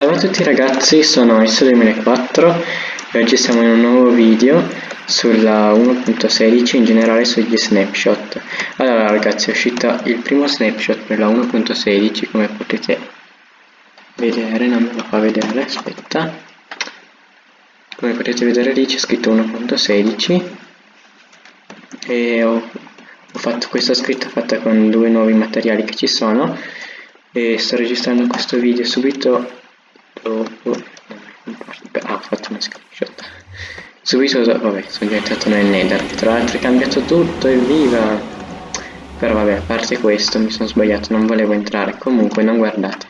Ciao a tutti ragazzi, sono S2004 e oggi siamo in un nuovo video sulla 1.16 in generale sugli snapshot. Allora ragazzi è uscito il primo snapshot per la 1.16 come potete vedere, non me lo fa vedere, aspetta. Come potete vedere lì c'è scritto 1.16 e ho, ho fatto questa scritta fatta con due nuovi materiali che ci sono e sto registrando questo video subito ah ho fatto una screenshot. Subito vabbè sono diventato nel nether. Tra l'altro è cambiato tutto evviva però vabbè a parte questo mi sono sbagliato non volevo entrare. Comunque non guardate.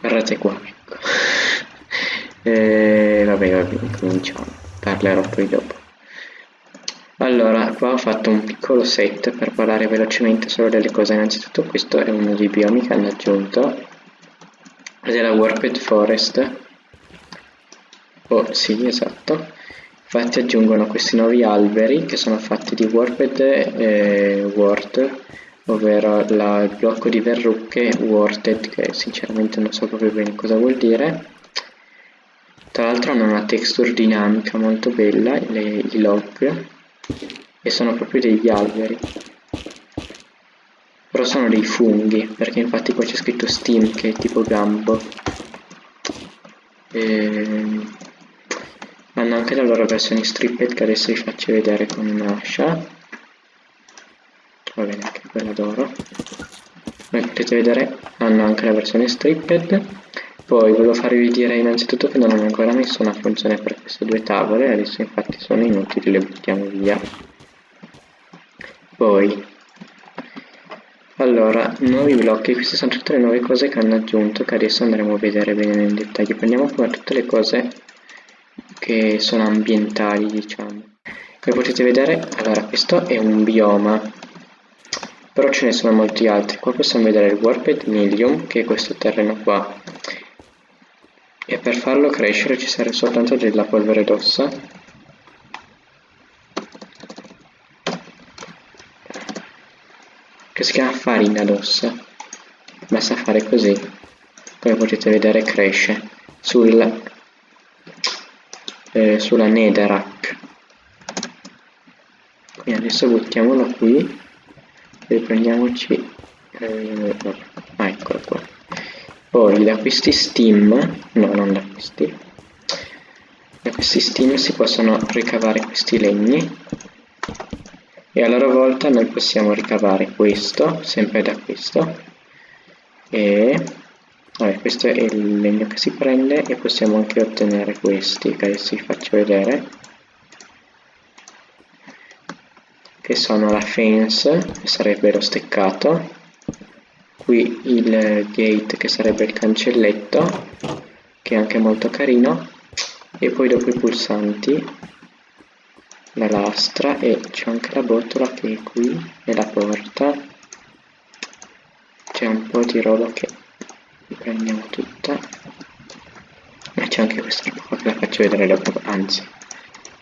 Guardate qua ecco. E vabbè vabbè cominciamo. Parlerò poi dopo. Allora qua ho fatto un piccolo set per parlare velocemente solo delle cose. Innanzitutto questo è uno dei biomi che hanno aggiunto della Warped Forest. Oh sì esatto. Infatti aggiungono questi nuovi alberi che sono fatti di Warped e Ward ovvero la, il blocco di verrucche Warted che sinceramente non so proprio bene cosa vuol dire. Tra l'altro hanno una texture dinamica molto bella le, i log e sono proprio degli alberi però sono dei funghi perché infatti qua c'è scritto steam che è tipo gambo e... Hanno anche la loro versione stripped che adesso vi faccio vedere con un'ascia va bene anche quella d'oro. Come potete vedere hanno anche la versione stripped. Poi volevo farvi dire innanzitutto che non hanno ancora messo una funzione per queste due tavole adesso infatti sono inutili le buttiamo via. Poi allora, nuovi blocchi, queste sono tutte le nuove cose che hanno aggiunto che adesso andremo a vedere bene nel dettaglio. Prendiamo prima tutte le cose che sono ambientali, diciamo. Come potete vedere, allora questo è un bioma, però ce ne sono molti altri. Qua possiamo vedere il Warped Millium, che è questo terreno qua. E per farlo crescere ci serve soltanto della polvere d'ossa si chiama farina d'ossa basta fare così come potete vedere cresce sul, eh, sulla netherrack quindi adesso buttiamolo qui e prendiamoci eh, ah eccolo qua. Poi da questi steam no non da questi da questi steam si possono ricavare questi legni e a loro volta noi possiamo ricavare questo sempre da questo e vabbè, questo è il legno che si prende e possiamo anche ottenere questi che adesso vi faccio vedere che sono la fence che sarebbe lo steccato qui il gate che sarebbe il cancelletto che è anche molto carino e poi dopo i pulsanti la lastra e c'è anche la botola che è qui e la porta. C'è un po' di roba che prendiamo tutta. E c'è anche questa roba che la faccio vedere dopo anzi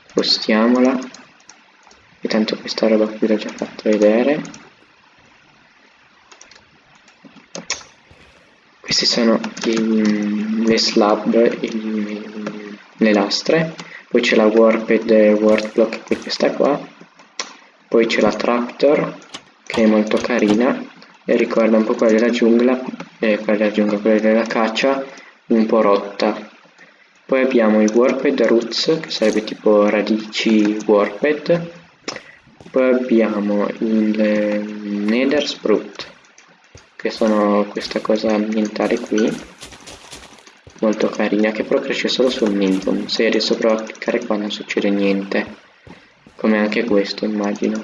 spostiamola e tanto questa roba qui l'ho già fatto vedere. Queste sono i, le slab i, le lastre poi c'è la warped word block è questa qua. Poi c'è la tractor che è molto carina. E ricorda un po' quella della giungla eh, quella della giungla, quella della caccia un po' rotta. Poi abbiamo i warped roots che sarebbe tipo radici warped. Poi abbiamo il eh, nether sprout che sono questa cosa ambientale qui molto carina che però cresce solo sul minimum se provo a cliccare qua non succede niente. Come anche questo immagino.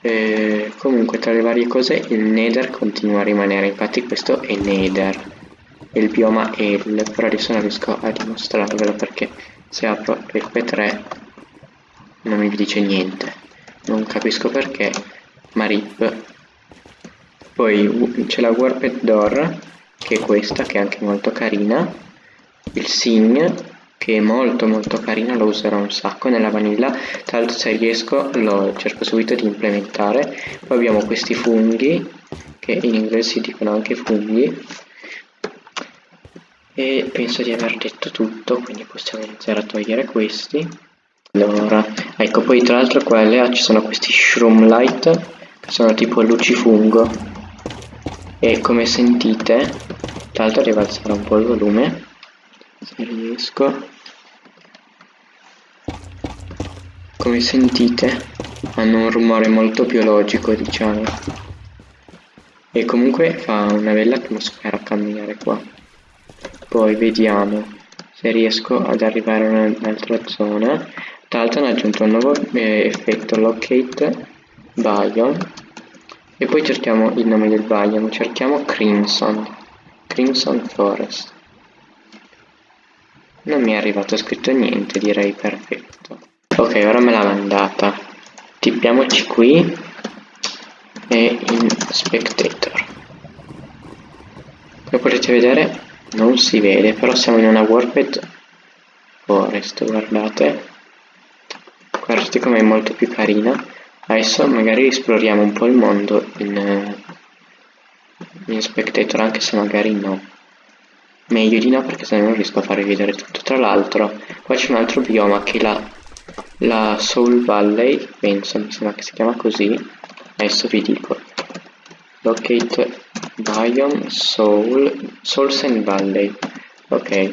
E comunque tra le varie cose il nether continua a rimanere. Infatti questo è nether. Il bioma L però adesso non riesco a dimostrarvelo perché se apro l'FP3 non mi dice niente. Non capisco perché ma rip poi c'è la warped door che è questa che è anche molto carina. Il Sign che è molto molto carina lo userò un sacco nella vanilla. Tra l'altro se riesco lo cerco subito di implementare. Poi abbiamo questi funghi che in inglese si dicono anche funghi. E penso di aver detto tutto quindi possiamo iniziare a togliere questi. Allora ecco poi tra l'altro qua LA ci sono questi shroom light che sono tipo lucifungo e come sentite tra l'altro devo alzare un po' il volume se riesco. Come sentite hanno un rumore molto biologico diciamo. E comunque fa una bella atmosfera camminare qua. Poi vediamo se riesco ad arrivare in un'altra zona. Tra l'altro hanno aggiunto un nuovo eh, effetto locate biome e poi cerchiamo il nome del biome cerchiamo crimson crimson forest. Non mi è arrivato scritto niente direi perfetto. Ok ora me l'ha mandata. Tippiamoci qui e in spectator. Come potete vedere non si vede però siamo in una warped forest guardate. Guardate com'è molto più carina adesso magari esploriamo un po' il mondo in, in spectator anche se magari no. Meglio di no perché se no non riesco a farvi vedere tutto. Tra l'altro qua c'è un altro bioma che la, la Soul Valley penso mi sembra che si chiama così. Adesso vi dico. Locate biome soul souls and valley. Ok.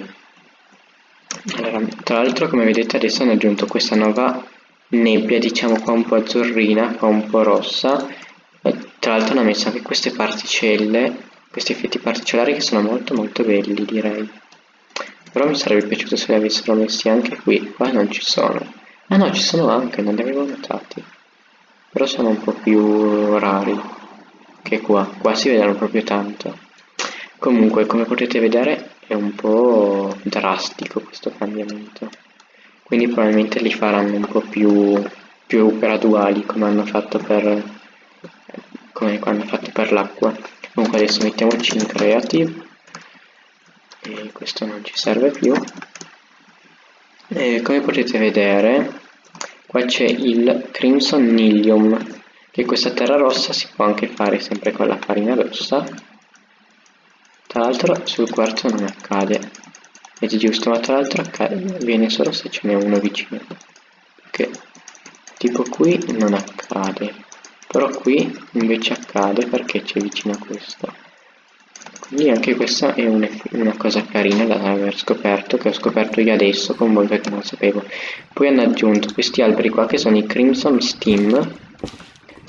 Allora, tra l'altro come vedete adesso hanno aggiunto questa nuova nebbia diciamo qua un po' azzurrina qua un po' rossa. E, tra l'altro hanno messo anche queste particelle questi effetti particellari che sono molto molto belli direi. Però mi sarebbe piaciuto se li avessero messi anche qui. Qua non ci sono. Ah no ci sono anche non li avevo notati. Però sono un po' più rari che qua, qua si vedono proprio tanto. Comunque, come potete vedere, è un po' drastico questo cambiamento. Quindi probabilmente li faranno un po' più, più graduali, come hanno fatto per, come hanno fatto per l'acqua. Comunque adesso mettiamoci in creative. E questo non ci serve più. E come potete vedere, qua c'è il Crimson Nilium che questa terra rossa si può anche fare sempre con la farina rossa tra l'altro sul quarzo non accade è giusto ma tra l'altro viene solo se ce n'è uno vicino. Perché tipo qui non accade però qui invece accade perché c'è vicino a questo. Quindi anche questa è un una cosa carina da aver scoperto che ho scoperto io adesso con voi perché non sapevo. Poi hanno aggiunto questi alberi qua che sono i crimson steam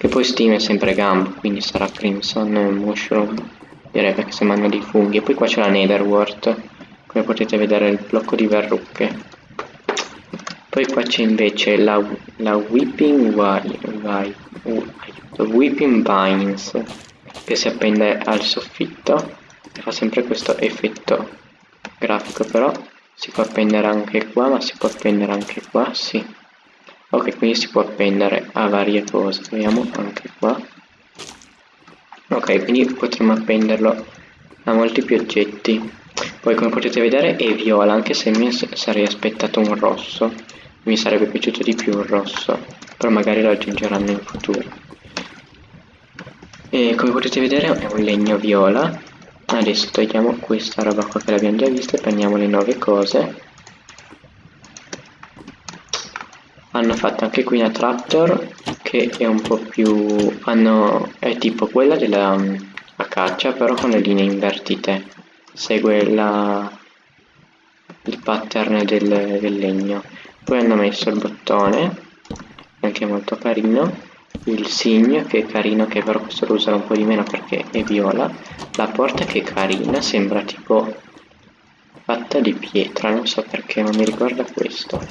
che poi Steam è sempre Gump, quindi sarà Crimson Mushroom, direi perché sembrano dei funghi. E poi qua c'è la Netherwort, come potete vedere il blocco di verrucche. Poi qua c'è invece la, la Whipping, Why, uh, Whipping Vines, che si appende al soffitto, e fa sempre questo effetto grafico, però si può appendere anche qua, ma si può appendere anche qua, sì. Ok quindi si può appendere a varie cose. Vediamo anche qua. Ok quindi potremmo appenderlo a molti più oggetti poi come potete vedere è viola anche se mi sarei aspettato un rosso. Mi sarebbe piaciuto di più un rosso però magari lo aggiungeranno in futuro. E come potete vedere è un legno viola. Adesso togliamo questa roba qua che l'abbiamo già vista e prendiamo le nuove cose. Hanno fatto anche qui una tractor che è un po' più hanno, è tipo quella della a caccia però con le linee invertite segue la, il pattern del, del legno. Poi hanno messo il bottone anche molto carino il segno che è carino che però questo lo userò un po' di meno perché è viola. La porta che è carina sembra tipo fatta di pietra non so perché ma mi ricorda questo.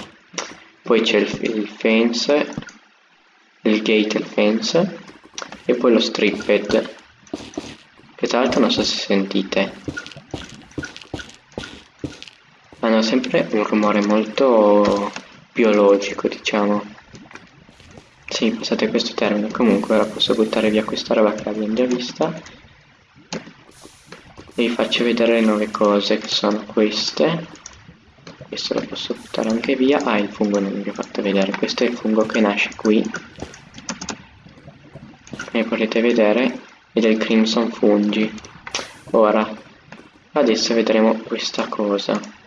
Poi c'è il, il fence il gate il fence e poi lo stripped che tra l'altro non so se sentite hanno sempre un rumore molto biologico diciamo. Sì, passate questo termine. Comunque ora posso buttare via questa roba che abbiamo già vista. E vi faccio vedere le nuove cose che sono queste. Questo lo posso buttare anche via. Ah il fungo non vi ho fatto vedere. Questo è il fungo che nasce qui. Come potete vedere? E del crimson fungi. Ora adesso vedremo questa cosa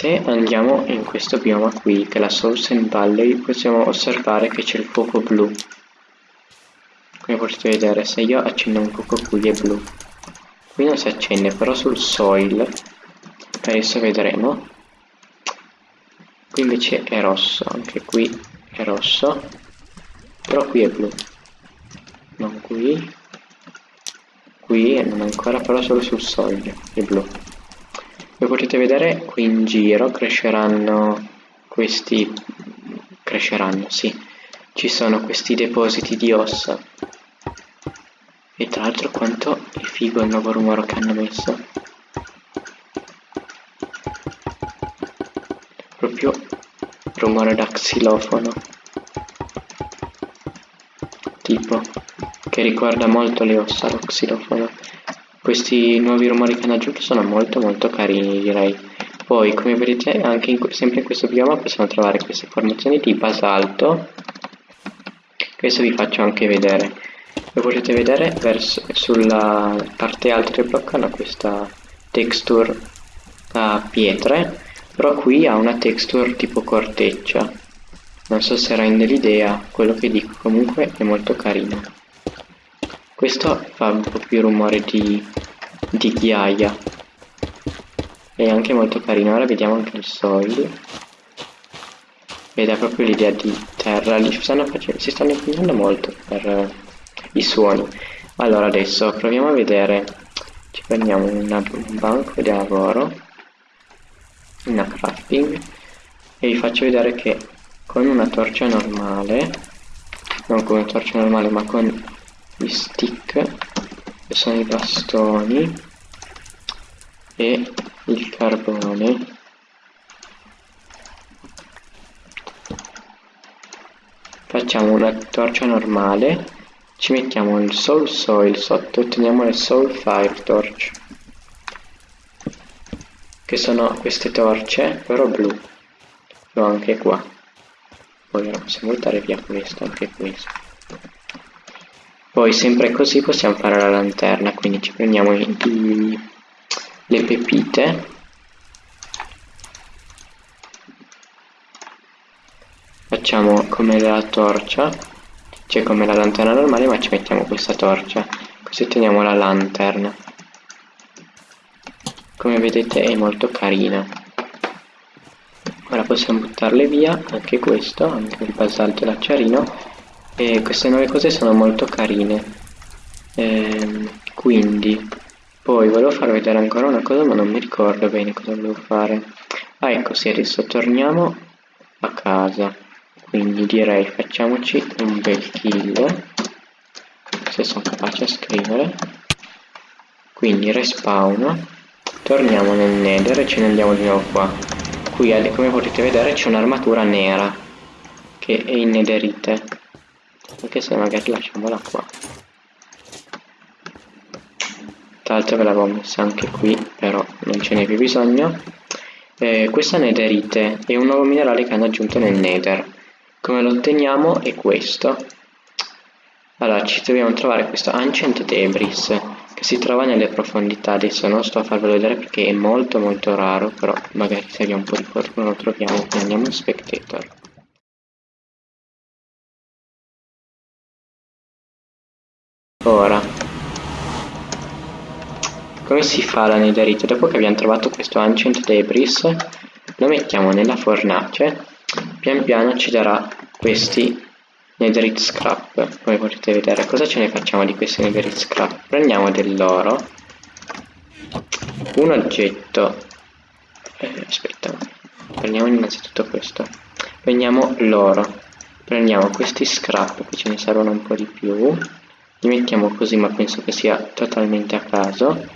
se andiamo in questo bioma qui che è la Southern Valley possiamo osservare che c'è il fuoco blu. Come potete vedere se io accendo un fuoco qui è blu. Qui non si accende però sul soil adesso vedremo. Qui invece è rosso anche qui è rosso però qui è blu. Non qui qui non ancora però solo sul soglio è blu come potete vedere qui in giro cresceranno questi cresceranno sì. Ci sono questi depositi di ossa. E tra l'altro quanto è figo il nuovo rumore che hanno messo. Proprio rumore da xilofono. Tipo che ricorda molto le ossa lo xilofono questi nuovi rumori che hanno aggiunto sono molto molto carini direi. Poi come vedete anche in, sempre in questo bioma possiamo trovare queste formazioni di basalto. Questo vi faccio anche vedere. Come potete vedere verso, sulla parte alta del blocco hanno questa texture a pietre però qui ha una texture tipo corteccia. Non so se rende l'idea quello che dico comunque è molto carino questo fa un po' più rumore di, di ghiaia. È anche molto carino ora vediamo anche il soil. Ed è proprio l'idea di terra li stanno facendo, si stanno impegnando molto per uh, i suoni. Allora adesso proviamo a vedere. Ci prendiamo una, un banco di lavoro una crafting e vi faccio vedere che con una torcia normale non con una torcia normale ma con gli stick che sono i bastoni e il carbone. Facciamo una torcia normale ci mettiamo il soul soil sotto e otteniamo le soul fire torch che sono queste torce però blu. L'ho anche qua. Poi possiamo buttare via questo anche questo poi sempre così possiamo fare la lanterna quindi ci prendiamo i, i, le pepite. Facciamo come la torcia cioè come la lanterna normale ma ci mettiamo questa torcia. Così otteniamo la lanterna. Come vedete è molto carina. Ora possiamo buttarle via anche questo anche il basalto e l'acciarino e queste nuove cose sono molto carine. Ehm, quindi poi volevo far vedere ancora una cosa ma non mi ricordo bene cosa volevo fare. Ah ecco sì adesso torniamo a casa. Quindi direi facciamoci un bel kill se sono capace a scrivere. Quindi respawn torniamo nel nether e ce ne andiamo di nuovo qua. Qui come potete vedere c'è un'armatura nera che è in netherite anche se magari lasciamola qua tra l'altro ve l'avevo messa anche qui però non ce n'è più bisogno. Eh, questa netherite è un nuovo minerale che hanno aggiunto nel nether. Come lo otteniamo? È questo. Allora ci dobbiamo trovare questo ancient debris che si trova nelle profondità. Adesso non sto a farvelo vedere perché è molto molto raro però magari se abbiamo un po' di fortuna lo troviamo prendiamo un spectator ora. Come si fa la netherite? dopo che abbiamo trovato questo ancient debris lo mettiamo nella fornace pian piano ci darà questi netherite scrap. Come potete vedere cosa ce ne facciamo di questi netherite scrap? Prendiamo dell'oro un oggetto eh, aspetta prendiamo innanzitutto questo prendiamo l'oro prendiamo questi scrap che ce ne servono un po' di più li mettiamo così ma penso che sia totalmente a caso.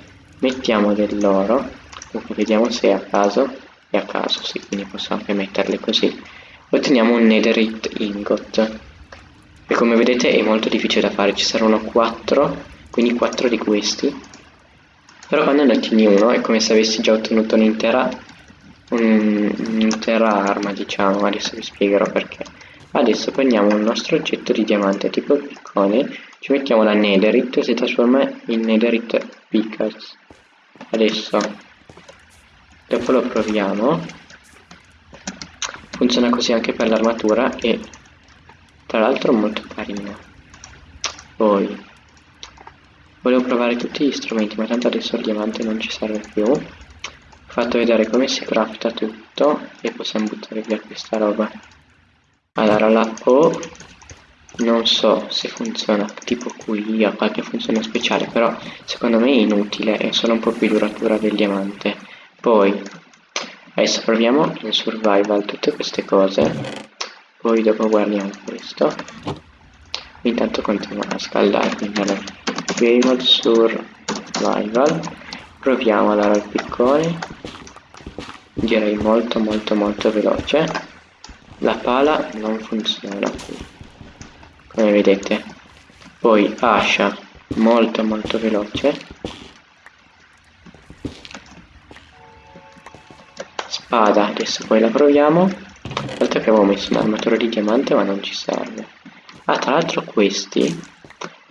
Mettiamo dell'oro comunque vediamo se è a caso. È a caso sì quindi possiamo anche metterle così. Otteniamo un netherite ingot. E come vedete è molto difficile da fare ci saranno 4 quindi 4 di questi. Però quando ne ottieni uno è come se avessi già ottenuto un'intera un'intera arma diciamo. Adesso vi spiegherò perché. Adesso prendiamo il nostro oggetto di diamante tipo piccone ci mettiamo la netherite si trasforma in netherite pickaxe adesso dopo lo proviamo. Funziona così anche per l'armatura e tra l'altro molto carino. Poi volevo provare tutti gli strumenti ma tanto adesso il diamante non ci serve più. Ho fatto vedere come si crafta tutto e possiamo buttare via questa roba. Allora la O non so se funziona tipo qui ha qualche funzione speciale però secondo me è inutile è solo un po' più duratura del diamante. Poi adesso proviamo in survival tutte queste cose. Poi dopo guardiamo questo. Intanto continuo a scaldare quindi allora survival. Proviamo allora il piccone. Direi molto molto molto veloce. La pala non funziona come vedete. Poi ascia molto molto veloce. Spada adesso poi la proviamo. Dato che avevo messo un armatore di diamante ma non ci serve. Ah tra l'altro questi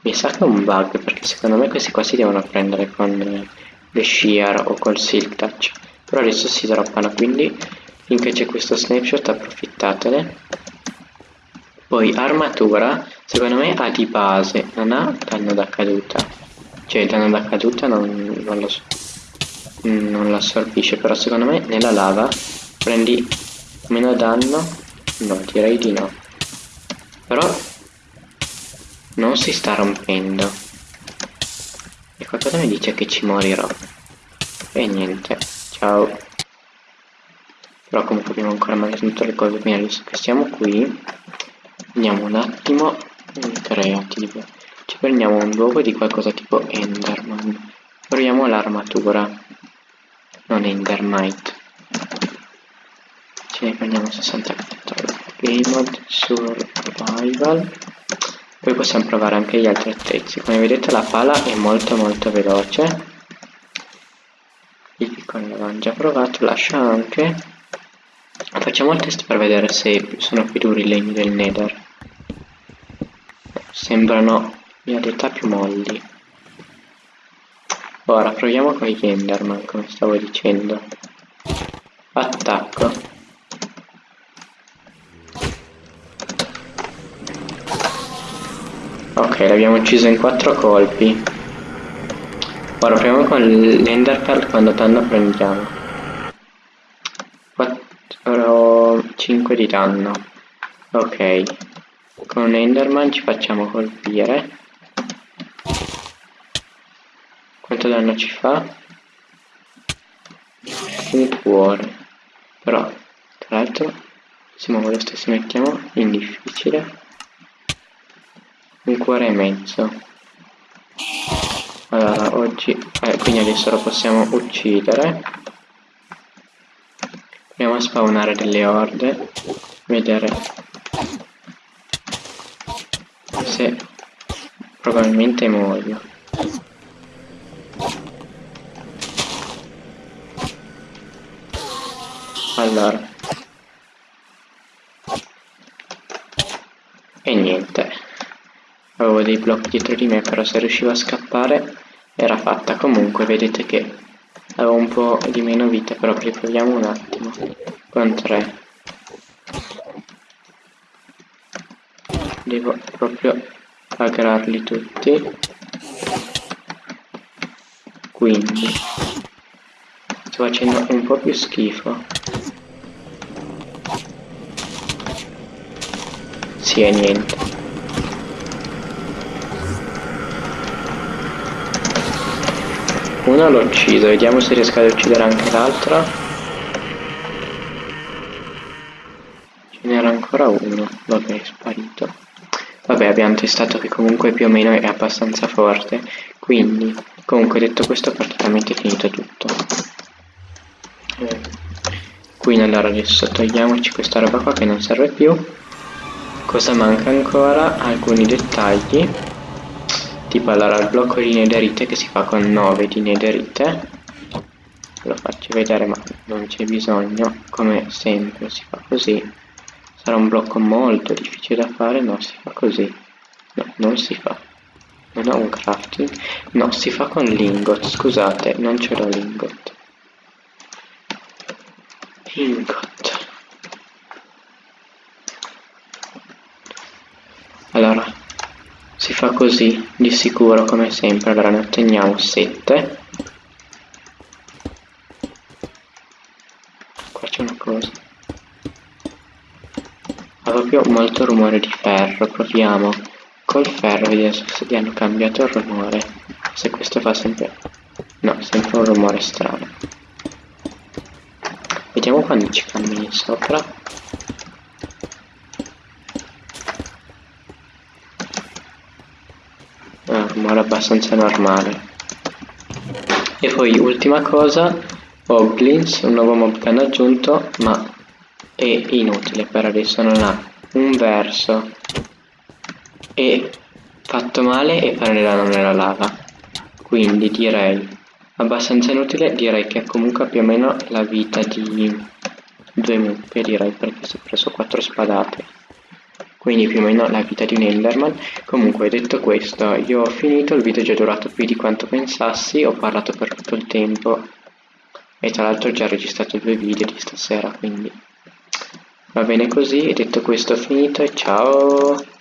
mi sa che è un bug perché secondo me questi qua si devono prendere con le shear o col silk touch. Però adesso si droppano quindi finché c'è questo snapshot approfittatene poi armatura, secondo me ha di base, non ha danno da caduta. Cioè danno da caduta non, non, lo, non lo assorbisce, però secondo me nella lava prendi meno danno. No, direi di no. Però non si sta rompendo. E qualcosa mi dice che ci morirò. E niente, ciao. Però comunque abbiamo ancora mantenuto le cose, quindi adesso che siamo qui andiamo un attimo in creative. Ci prendiamo un luogo di qualcosa tipo enderman. Proviamo l'armatura. Non endermite. Ce ne prendiamo 64 game mode survival. Poi possiamo provare anche gli altri attrezzi. Come vedete la pala è molto molto veloce. Il piccone l'avevamo già provato lascia anche. Facciamo il test per vedere se sono più duri i legni del nether sembrano in realtà più molli. Ora proviamo con gli enderman come stavo dicendo. Attacco. Ok l'abbiamo ucciso in quattro colpi. Ora proviamo con l'enderpearl quando danno prendiamo. 4 5 di danno. Ok con Enderman ci facciamo colpire. Quanto danno ci fa? Un cuore. Però, tra l'altro, se muove lo stesso mettiamo in difficile. Un cuore e mezzo. Allora, oggi... Eh, quindi adesso lo possiamo uccidere. Proviamo a spawnare delle orde. Vedere se probabilmente muoio. Allora. E niente. Avevo dei blocchi dietro di me però se riuscivo a scappare era fatta. Comunque vedete che avevo un po' di meno vita però riproviamo un attimo. Con 3 devo proprio aggregarli tutti. Quindi sto facendo un po' più schifo. Sì è niente. Uno l'ho ucciso vediamo se riesco ad uccidere anche l'altro. Ce n'era ancora uno vabbè è sparito Vabbè abbiamo testato che comunque più o meno è abbastanza forte, quindi comunque detto questo è praticamente finito tutto. Quindi allora adesso togliamoci questa roba qua che non serve più. Cosa manca ancora? Alcuni dettagli. Tipo allora il blocco di nederite che si fa con 9 di nederite. Lo faccio vedere ma non c'è bisogno, come sempre si fa così sarà un blocco molto difficile da fare no si fa così. No non si fa. Non ho un crafting no si fa con l'ingot. Scusate non ce l'ho l'ingot. Ingot allora si fa così di sicuro come sempre allora ne otteniamo 7 qua c'è una cosa ha molto rumore di ferro proviamo. Col ferro vediamo se gli hanno cambiato il rumore. Se questo fa sempre no sempre un rumore strano. Vediamo quando ci cammini sopra. Ah, un rumore abbastanza normale. E poi ultima cosa Hoglins un nuovo mob che hanno aggiunto ma è inutile per adesso non ha un verso. E fatto male e prendere nella lava. Quindi direi abbastanza inutile direi che comunque più o meno la vita di due mucche direi perché si è preso quattro spadate. Quindi più o meno la vita di un Enderman. Comunque detto questo io ho finito il video è già durato più di quanto pensassi ho parlato per tutto il tempo. E tra l'altro ho già registrato due video di stasera quindi va bene così detto questo finito ciao